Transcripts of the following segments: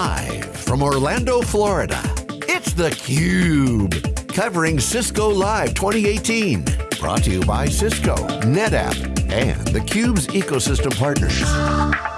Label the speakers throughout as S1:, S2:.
S1: Live from Orlando, Florida, it's theCUBE. Covering Cisco Live 2018. Brought to you by Cisco, NetApp, and theCUBE's ecosystem partners.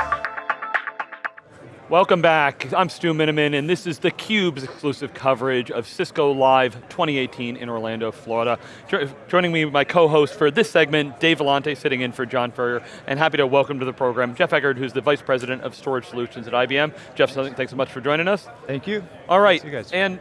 S2: Welcome back, I'm Stu Miniman, and this is theCUBE's exclusive coverage of Cisco Live 2018 in Orlando, Florida. Jo joining me, my co-host for this segment, Dave Vellante, sitting in for John Furrier, and happy to welcome to the program, Jeff Eggert, who's the Vice President of Storage Solutions at IBM. Jeff, thanks so much for joining us.
S3: Thank you.
S2: All right, you guys. and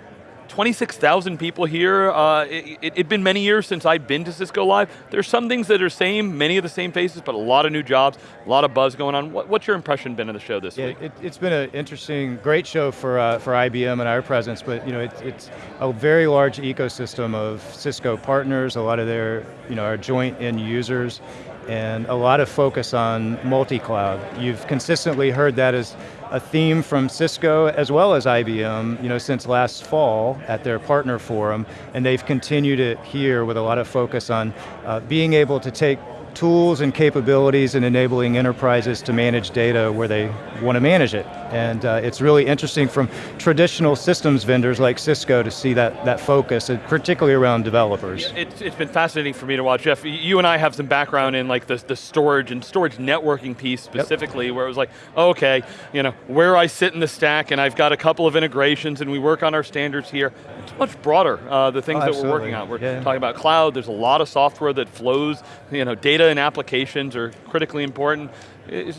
S2: 26,000 people here. Uh, it, had been many years since I've been to Cisco Live. There's some things that are same, many of the same faces, but a lot of new jobs, a lot of buzz going on. What, what's your impression been of the show this
S3: yeah,
S2: week?
S3: It, has been an interesting, great show for, uh, for IBM and our presence, but you know, it, it's a very large ecosystem of Cisco partners, a lot of their, you know, our joint end users, and a lot of focus on multi-cloud. You've consistently heard that as a theme from Cisco as well as IBM, you know, since last fall at their partner forum, and they've continued it here with a lot of focus on uh, being able to take tools and capabilities and enabling enterprises to manage data where they want to manage it. And uh, it's really interesting from traditional systems vendors like Cisco to see that, that focus, particularly around developers.
S2: It's, it's been fascinating for me to watch. Jeff, you and I have some background in like the, the storage and storage networking piece specifically, yep. where it was like, okay, you know, where I sit in the stack and I've got a couple of integrations and we work on our standards here. It's much broader, uh, the things
S3: oh,
S2: that we're working on. We're
S3: yeah.
S2: talking about cloud, there's a lot of software that flows, you know, data and applications are critically important.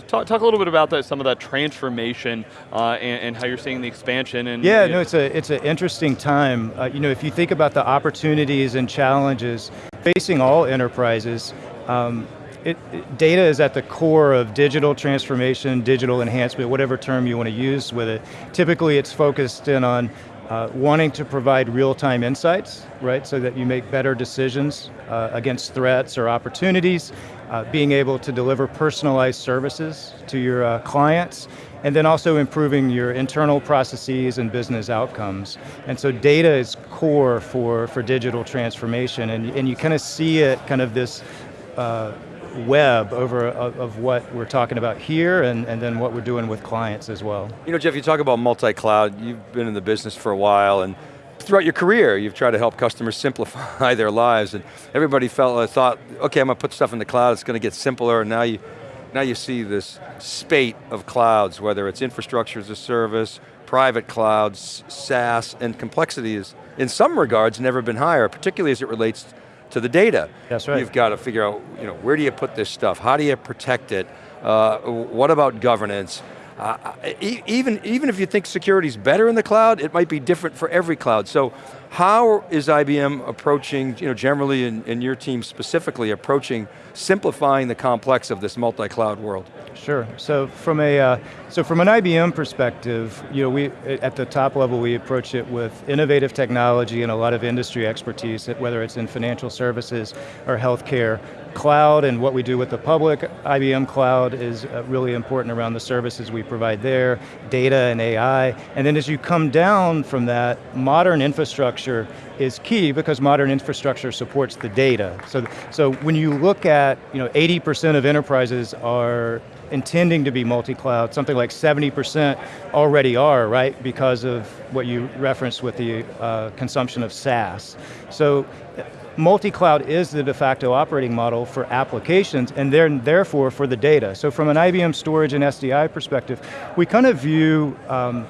S2: Talk, talk, a little bit about that, some of that transformation uh, and, and, how you're seeing the expansion. And
S3: yeah, no, it's a it's an interesting time. Uh, you know, if you think about the opportunities and challenges facing all enterprises, um, it, it, data is at the core of digital transformation, digital enhancement, whatever term you want to use with it. Typically, it's focused in on uh, wanting to provide real-time insights, right, so that you make better decisions uh, against threats or opportunities, uh, being able to deliver personalized services to your uh, clients, and then also improving your internal processes and business outcomes. And so data is core for, for digital transformation, and, and you kind of see it, kind of this uh, web over of, of, what we're talking about here and, and then what we're doing with clients as well.
S4: You know, Jeff, you talk about multi-cloud, you've been in the business for a while and throughout your career, you've tried to help customers simplify their lives and everybody felt, uh, thought, okay, I'm going to put stuff in the cloud, it's going to get simpler and now you, now you see this spate of clouds, whether it's infrastructure as a service, private clouds, SaaS, and complexity is, in some regards, never been higher, particularly as it relates to the data.
S3: That's right.
S4: You've got to figure out, you know, where do you put this stuff? How do you protect it? Uh, what about governance? Uh, even, even if you think security is better in the cloud, it might be different for every cloud. So how is IBM approaching, you know, generally in your team specifically, approaching simplifying the complex of this multi-cloud world?
S3: Sure, so from a, uh, so from an IBM perspective, you know, we, at the top level we approach it with innovative technology and a lot of industry expertise, whether it's in financial services or healthcare, cloud and what we do with the public, IBM Cloud is uh, really important around the services we provide there, data and AI, and then as you come down from that, modern infrastructure is key because modern infrastructure supports the data. So, so when you look at, you know, 80% of enterprises are intending to be multi-cloud, something like 70% already are, right? Because of what you referenced with the uh, consumption of SaaS. So multi-cloud is the de facto operating model for applications and then therefore for the data. So from an IBM storage and SDI perspective, we kind of view um,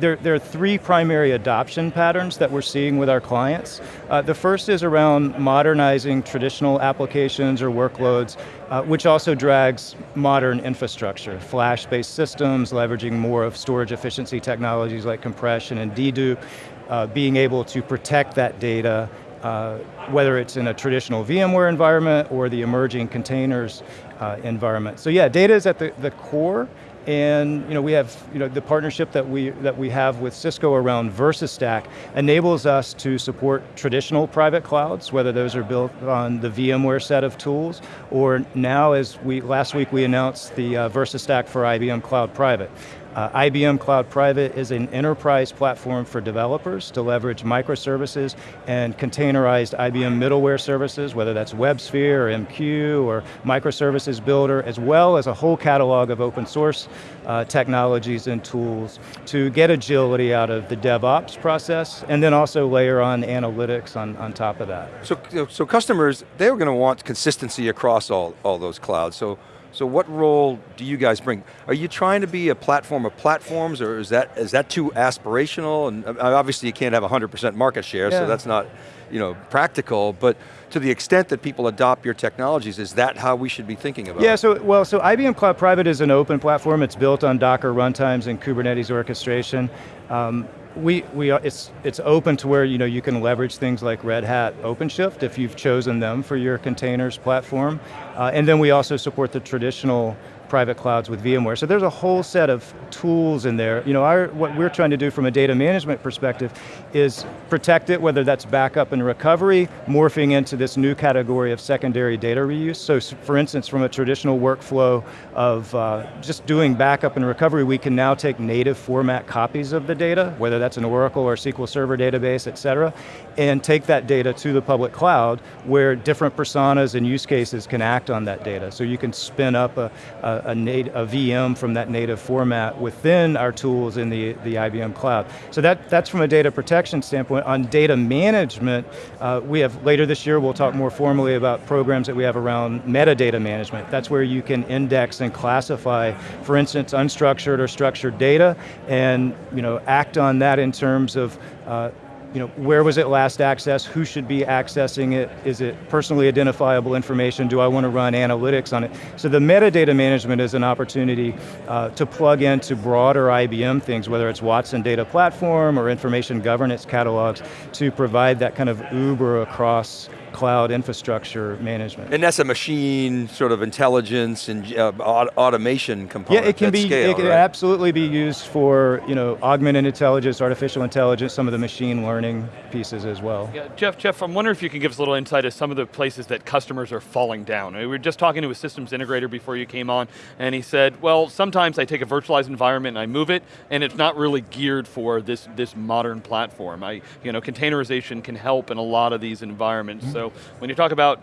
S3: there, there, are three primary adoption patterns that we're seeing with our clients. Uh, the first is around modernizing traditional applications or workloads, uh, which also drags modern infrastructure, flash-based systems, leveraging more of storage efficiency technologies like compression and dedupe, uh, being able to protect that data uh, whether it's in a traditional VMware environment or the emerging containers uh, environment. So yeah, data is at the, the core, and you know, we have you know, the partnership that we, that we have with Cisco around VersaStack enables us to support traditional private clouds, whether those are built on the VMware set of tools, or now as we, last week we announced the uh, VersaStack for IBM Cloud Private. Uh, IBM Cloud Private is an enterprise platform for developers to leverage microservices and containerized IBM middleware services, whether that's WebSphere or MQ or microservices builder, as well as a whole catalog of open source uh, technologies and tools to get agility out of the DevOps process, and then also layer on analytics on, on top of that.
S4: So, so customers, they're going to want consistency across all, all those clouds. So, so what role do you guys bring? Are you trying to be a platform of platforms, or is that is that too aspirational? And uh, obviously you can't have 100% market share, yeah. so that's not you know, practical, but to the extent that people adopt your technologies, is that how we should be thinking about
S3: yeah,
S4: it?
S3: so, well, so IBM Cloud Private is an open platform. It's built on Docker runtimes and Kubernetes orchestration. Um, we, we are, it's, it's open to where you, know, you can leverage things like Red Hat OpenShift if you've chosen them for your containers platform. Uh, and then we also support the traditional private clouds with VMware. So there's a whole set of tools in there. You know, our, what we're trying to do from a data management perspective is protect it, whether that's backup and recovery, morphing into this new category of secondary data reuse. So for instance, from a traditional workflow of uh, just doing backup and recovery, we can now take native format copies of the data, whether that's an Oracle or SQL Server database, et cetera, and take that data to the public cloud where different personas and use cases can act on that data. So you can spin up a, a a, a, VM from that native format within our tools in the, the IBM cloud. So that, that's from a data protection standpoint. On data management, uh, we have, later this year we'll talk more formally about programs that we have around metadata management. That's where you can index and classify, for instance, unstructured or structured data, and you know, act on that in terms of uh, you know, where was it last accessed, who should be accessing it, is it personally identifiable information, do I want to run analytics on it? So the metadata management is an opportunity uh, to plug into broader IBM things, whether it's Watson Data Platform or information governance catalogs, to provide that kind of Uber across cloud infrastructure management.
S4: And that's a machine sort of intelligence and uh, automation component
S3: Yeah, it can be,
S4: scale,
S3: it can
S4: right?
S3: absolutely be used for you know, augmented intelligence, artificial intelligence, some of the machine learning pieces as well.
S2: Yeah, Jeff, Jeff, I'm wondering if you can give us a little insight as some of the places that customers are falling down. We were just talking to a systems integrator before you came on, and he said, well, sometimes I take a virtualized environment and I move it, and it's not really geared for this, this modern platform. I, you know, containerization can help in a lot of these environments, mm -hmm. so when you talk about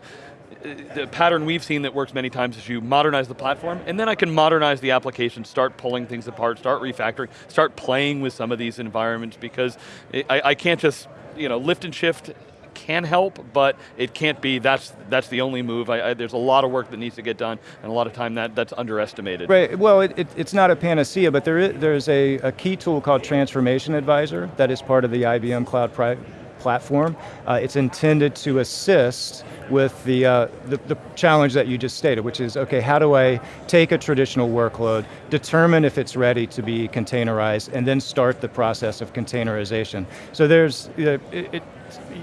S2: uh, the pattern we've seen that works many times is you modernize the platform, and then I can modernize the application, start pulling things apart, start refactoring, start playing with some of these environments because I, I can't just you know, lift and shift can help, but it can't be, that's, that's the only move. I, I, there's a lot of work that needs to get done, and a lot of time that, that's underestimated.
S3: Right, well, it, it, it's not a panacea, but there is, there's a, a key tool called Transformation Advisor that is part of the IBM Cloud Pri platform. Uh, it's intended to assist with the, uh, the, the, challenge that you just stated, which is, okay, how do I take a traditional workload, determine if it's ready to be containerized, and then start the process of containerization. So there's, it, it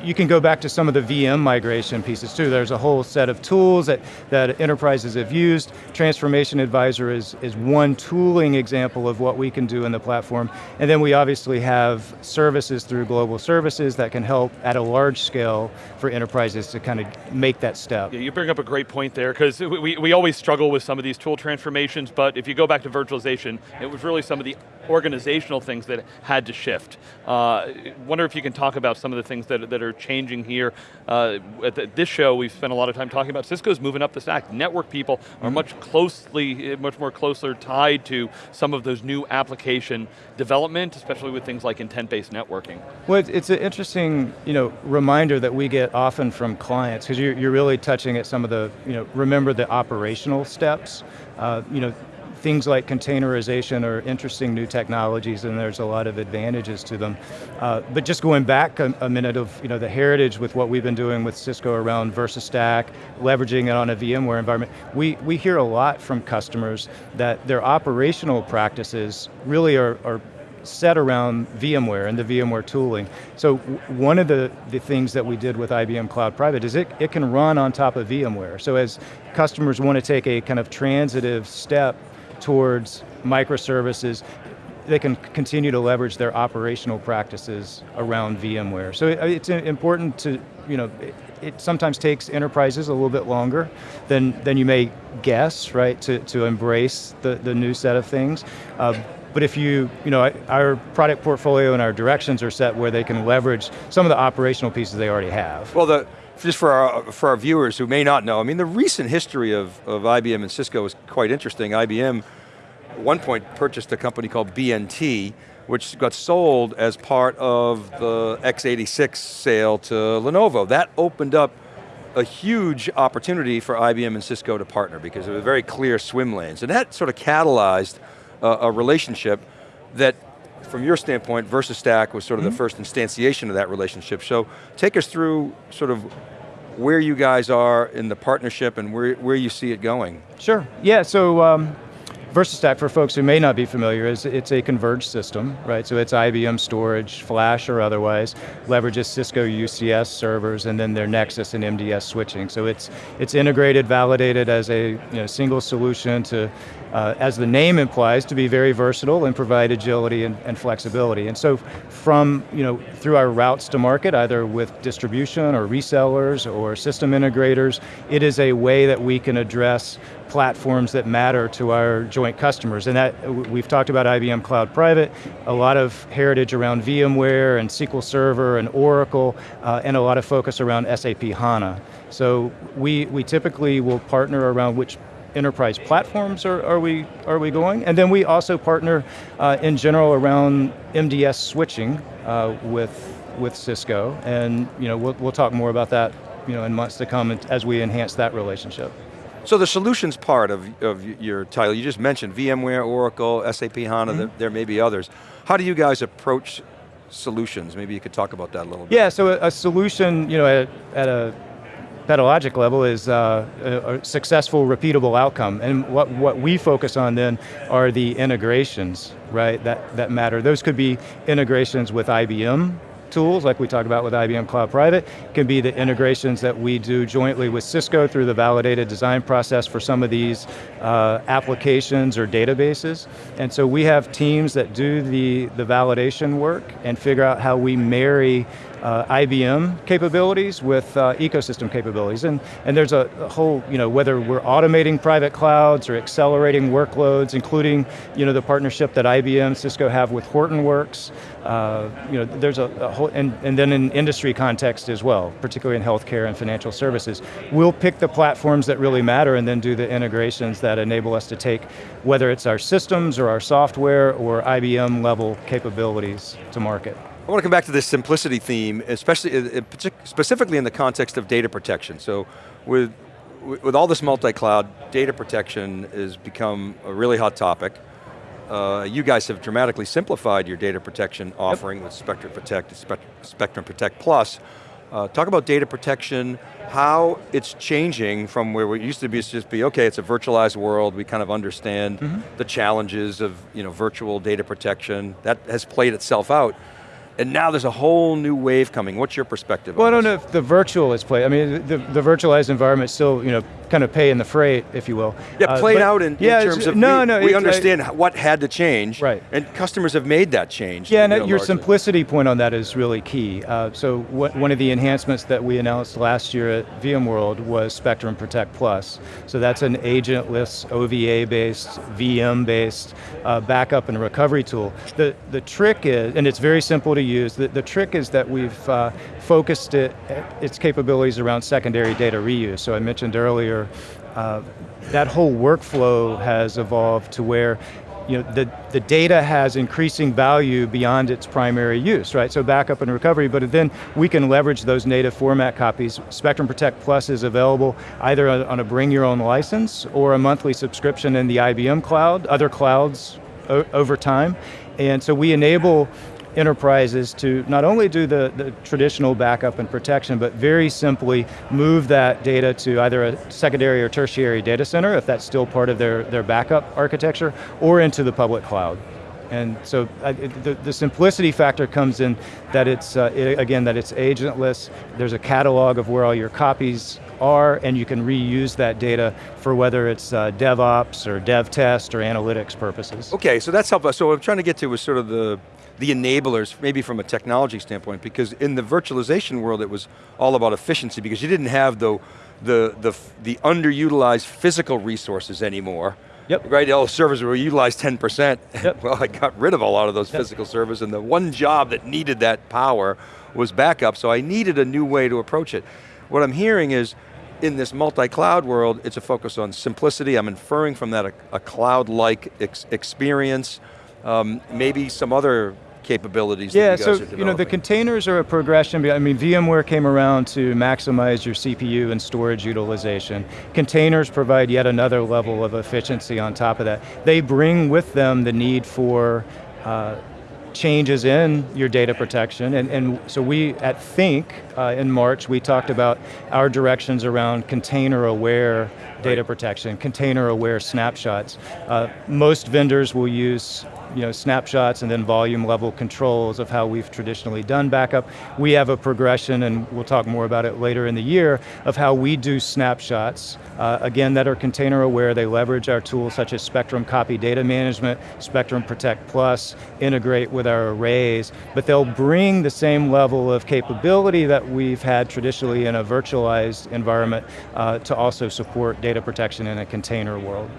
S3: you can go back to some of the VM migration pieces too. There's a whole set of tools that, that enterprises have used. Transformation Advisor is, is one tooling example of what we can do in the platform. And then we obviously have services through global services that can help at a large scale for enterprises to kind of make that step.
S2: Yeah, you bring up a great point there, because we, we always struggle with some of these tool transformations, but if you go back to virtualization, it was really some of the organizational things that had to shift. Uh, wonder if you can talk about some of the things that, that are changing here. Uh, at the, this show, we've spent a lot of time talking about Cisco's moving up the stack. Network people are mm-hmm. much closely, much more closer tied to some of those new application development, especially with things like intent-based networking.
S3: Well, it's an interesting you know, reminder that we get often from clients, because you're, you're really touching at some of the, you know, remember the operational steps. Uh, you know, things like containerization are interesting new technologies and there's a lot of advantages to them. Uh, but just going back a, a, minute of you know, the heritage with what we've been doing with Cisco around VersaStack, leveraging it on a VMware environment, we, we hear a lot from customers that their operational practices really are, are set around VMware and the VMware tooling. So one of the, the things that we did with IBM Cloud Private is it, it can run on top of VMware. So as customers want to take a kind of transitive step towards microservices, they can continue to leverage their operational practices around VMware. So it's important to, you know, it, it, sometimes takes enterprises a little bit longer than, than you may guess, right, to, to embrace the, the new set of things. Uh, but if you, you know, our product portfolio and our directions are set where they can leverage some of the operational pieces they already have.
S4: Well, the, just for our, for our viewers who may not know, I mean, the recent history of, of IBM and Cisco is quite interesting. IBM, at one point, purchased a company called BNT, which got sold as part of the x86 sale to Lenovo. That opened up a huge opportunity for IBM and Cisco to partner because it was very clear swim lanes. And that sort of catalyzed uh, a relationship that from your standpoint, VersaStack was sort of mm -hmm. the mm-hmm. first instantiation of that relationship. So take us through sort of where you guys are in the partnership and where, where you see it going.
S3: Sure, yeah, so um, VersaStack, for folks who may not be familiar, is it's a converged system, right? So it's IBM storage, flash or otherwise, leverages Cisco UCS servers and then their Nexus and MDS switching. So it's, it's integrated, validated as a you know, single solution to, uh, as the name implies, to be very versatile and provide agility and, and flexibility. And so from, you know, through our routes to market, either with distribution or resellers or system integrators, it is a way that we can address platforms that matter to our joint customers. And that, we've talked about IBM Cloud Private, a lot of heritage around VMware and SQL Server and Oracle, uh, and a lot of focus around SAP HANA. So we, we typically will partner around which enterprise platforms are, are, we, are we going? And then we also partner uh, in general around MDS switching uh, with, with Cisco, and you know, we'll, we'll talk more about that you know, in months to come as we enhance that relationship.
S4: So the solutions part of, of your title, you just mentioned VMware, Oracle, SAP HANA, mm -hmm. there, may be others. How do you guys approach solutions? Maybe you could talk about that a little bit.
S3: Yeah, so a, a solution, you know, at, at a pedologic level is uh, a, a, successful, repeatable outcome. And what, what we focus on then are the integrations, right, that, that matter. Those could be integrations with IBM, tools, like we talked about with IBM Cloud Private, can be the integrations that we do jointly with Cisco through the validated design process for some of these uh, applications or databases. And so we have teams that do the, the validation work and figure out how we marry uh, IBM capabilities with uh, ecosystem capabilities. And, and there's a, a, whole, you know, whether we're automating private clouds or accelerating workloads, including you know, the partnership that IBM, Cisco have with Hortonworks, uh, you know, there's a, a, whole, and, and then in industry context as well, particularly in healthcare and financial services. We'll pick the platforms that really matter and then do the integrations that enable us to take, whether it's our systems or our software or IBM level capabilities to market.
S4: I want to come back to this simplicity theme, especially, uh, uh, specifically in the context of data protection. So with, with all this multi-cloud, data protection has become a really hot topic. Uh, you guys have dramatically simplified your data protection offering yep. with Spectrum Protect, Spectrum Protect Plus. Uh, talk about data protection, how it's changing from where it used to be, just be, okay, it's a virtualized world, we kind of understand mm -hmm. the challenges of you know, virtual data protection, that has played itself out and now there's a whole new wave coming. What's your perspective
S3: Well, I don't know if the virtual is played. I mean, the, the virtualized environment still, you know, kind of pay in the freight, if you will.
S4: Yeah, uh, played uh, out in, yeah, in terms of, no, we, no, we understand I, what had to change,
S3: right.
S4: and customers have made that change.
S3: Yeah, and your largely. simplicity point on that is really key. Uh, so what, one of the enhancements that we announced last year at VMworld was Spectrum Protect Plus. So that's an agentless, OVA-based, VM-based uh, backup and recovery tool. The, the trick is, and it's very simple to use, the, the trick is that we've uh, focused it, its capabilities around secondary data reuse. So I mentioned earlier, uh, that whole workflow has evolved to where you know, the, the data has increasing value beyond its primary use, right? So backup and recovery, but then we can leverage those native format copies. Spectrum Protect Plus is available either on a bring your own license or a monthly subscription in the IBM cloud, other clouds over time. And so we enable enterprises to not only do the, the traditional backup and protection, but very simply move that data to either a secondary or tertiary data center, if that's still part of their, their backup architecture, or into the public cloud. And so uh, the, the, simplicity factor comes in that it's, uh, it, again, that it's agentless, there's a catalog of where all your copies are, and you can reuse that data for whether it's uh, DevOps or dev test or analytics purposes.
S4: Okay, so that's helpful. So what I'm trying to get to was sort of the, the enablers, maybe from a technology standpoint, because in the virtualization world it was all about efficiency because you didn't have the, the, the, the underutilized physical resources anymore.
S3: Yep.
S4: Right, all the servers were utilized 10%.
S3: Yep.
S4: well, I got rid of a lot of those
S3: Yep.
S4: physical servers and the one job that needed that power was backup, so I needed a new way to approach it. What I'm hearing is, in this multi-cloud world, it's a focus on simplicity. I'm inferring from that a, a cloud-like ex experience, um, maybe some other capabilities
S3: Yeah,
S4: that you guys
S3: so you know the containers are a progression. I mean, VMware came around to maximize your CPU and storage utilization. Containers provide yet another level of efficiency on top of that. They bring with them the need for uh, changes in your data protection, and, and so we at Think uh, in March we talked about our directions around container-aware data protection, container-aware snapshots. Uh, most vendors will use you know, snapshots and then volume level controls of how we've traditionally done backup. We have a progression, and we'll talk more about it later in the year, of how we do snapshots, uh, again, that are container aware. They leverage our tools such as Spectrum Copy Data Management, Spectrum Protect Plus, integrate with our arrays, but they'll bring the same level of capability that we've had traditionally in a virtualized environment uh, to also support data protection in a container world.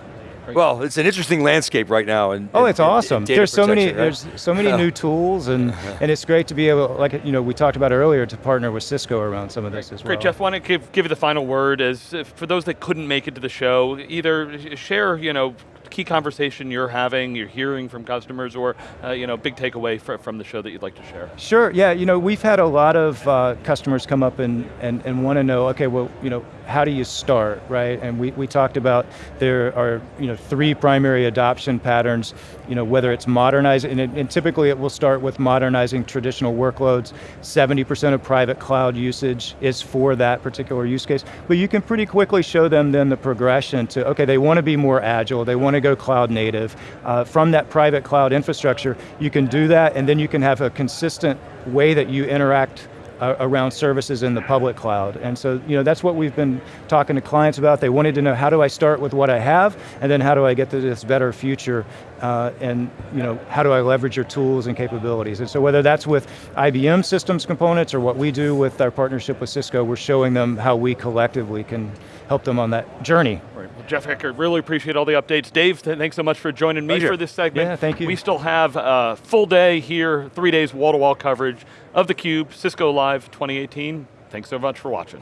S4: Well, it's an interesting landscape right now. And
S3: Oh, it's awesome. There's so many, there's so many new tools, and and it's great to be able, like you know, we talked about earlier, to partner with Cisco around some of this as well.
S2: Great, Jeff. Want to give give you the final word as if, for those that couldn't make it to the show. Either share, you know, key conversation you're having, you're hearing from customers, or uh, you know, big takeaway fr from the show that you'd like to share.
S3: Sure. Yeah. You know, we've had a lot of uh, customers come up and and and want to know, okay, well, you know, how do you start, right? And we we talked about there are you know three primary adoption patterns. You know, whether it's modernizing, and, it- and typically it will start with modernizing traditional workloads. 70% of private cloud usage is for that particular use case. But you can pretty quickly show them then the progression to, okay, they want to be more agile, they want to go cloud native. Uh, from that private cloud infrastructure, you can do that and then you can have a consistent way that you interact uh, around services in the public cloud. And so, you know, that's what we've been talking to clients about. They wanted to know how do I start with what I have, and then how do I get to this better future, uh, and you know, how do I leverage your tools and capabilities? And so whether that's with IBM systems components or what we do with our partnership with Cisco, we're showing them how we collectively can help them on that journey.
S2: Right. Well, Jeff Eckert, really appreciate all the updates. Dave, th- thanks so much for joining me
S4: Pleasure.
S2: for this segment.
S3: Yeah, thank you.
S2: We still have a full day here, three days wall-to-wall coverage of theCUBE, Cisco Live 2018. Thanks so much for watching.